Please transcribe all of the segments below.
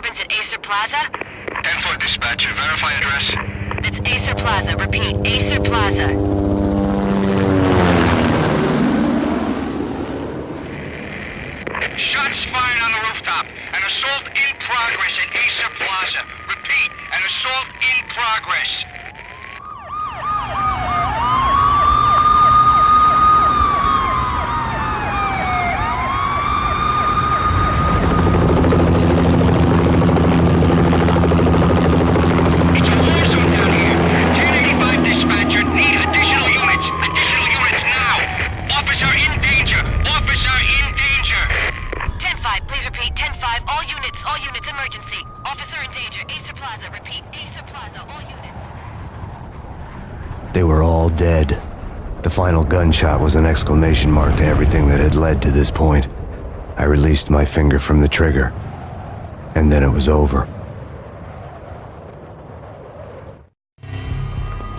1010, disturbance at Aesir Plaza. 10-4 dispatcher, verify address. That's Aesir Plaza. Repeat, Aesir Plaza. Shots fired on the rooftop. An assault in progress at Aesir Plaza. Repeat, an assault in progress. all units, emergency. Officer in danger, Aesir Plaza, repeat, Aesir Plaza, all units. They were all dead. The final gunshot was an exclamation mark to everything that had led to this point. I released my finger from the trigger, and then it was over.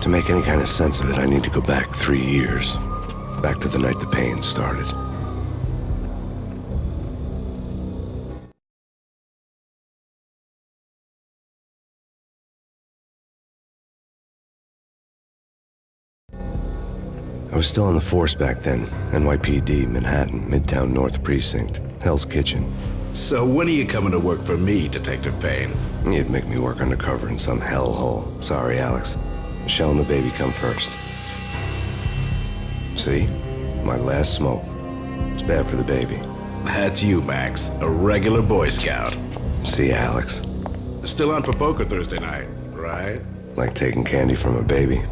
To make any kind of sense of it, I need to go back three years. Back to the night the pain started. I was still on the force back then. NYPD, Manhattan, Midtown North Precinct, Hell's Kitchen. So when are you coming to work for me, Detective Payne? You'd make me work undercover in some hellhole. Sorry, Alex. Michelle and the baby come first. See? My last smoke. It's bad for the baby. That's you, Max. A regular Boy Scout. See, Alex? Still on for poker Thursday night, right? Like taking candy from a baby.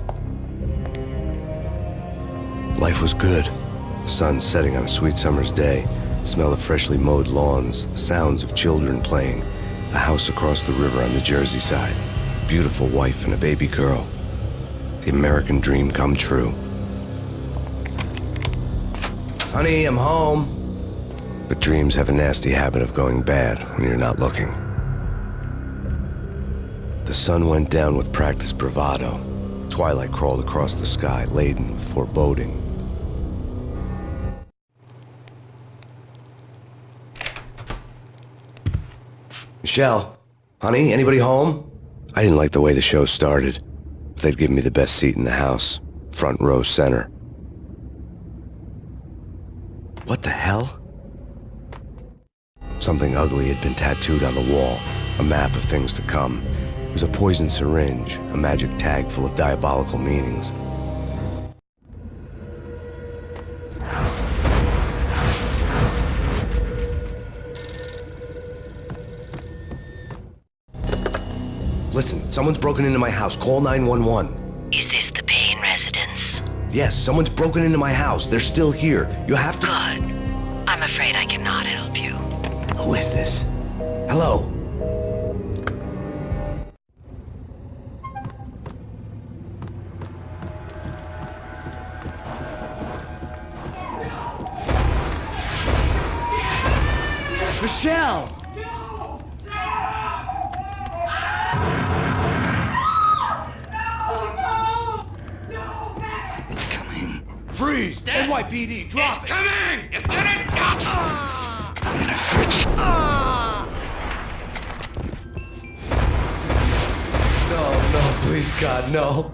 Life was good. Sun setting on a sweet summer's day. Smell of freshly mowed lawns. Sounds of children playing. A house across the river on the Jersey side. Beautiful wife and a baby girl. The American dream come true. Honey, I'm home. But dreams have a nasty habit of going bad when you're not looking. The sun went down with practiced bravado. Twilight crawled across the sky, laden with foreboding. Michelle, honey, anybody home? I didn't like the way the show started. But they'd given me the best seat in the house, front row center. What the hell? Something ugly had been tattooed on the wall, a map of things to come. It was a poison syringe, a magic tag full of diabolical meanings. Listen, someone's broken into my house. Call 911. Is this the Payne residence? Yes, someone's broken into my house. They're still here. You have to... Good. I'm afraid I cannot help you. Who is this? Hello? Michelle! Freeze! NYPD, drop it! Coming! You? I'm gonna hurt you. No, no, please, God, no.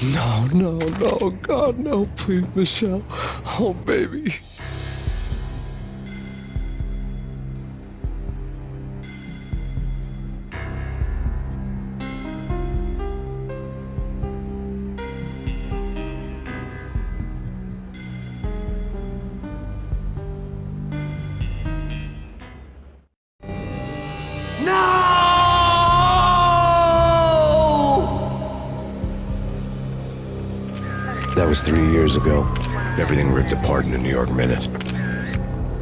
No, no, no, God, no, please, Michelle. Oh, baby. That was three years ago. Everything ripped apart in a New York minute.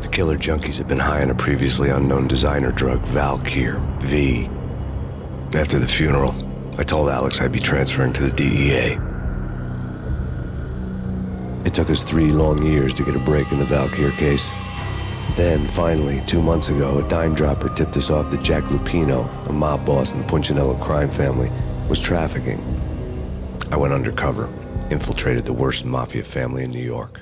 The killer junkies had been high on a previously unknown designer drug, Valkyr, V. After the funeral, I told Alex I'd be transferring to the DEA. It took us three long years to get a break in the Valkyr case. Then, finally, two months ago, a dime dropper tipped us off that Jack Lupino, a mob boss in the Punchinello crime family, was trafficking. I went undercover, infiltrated the worst mafia family in New York.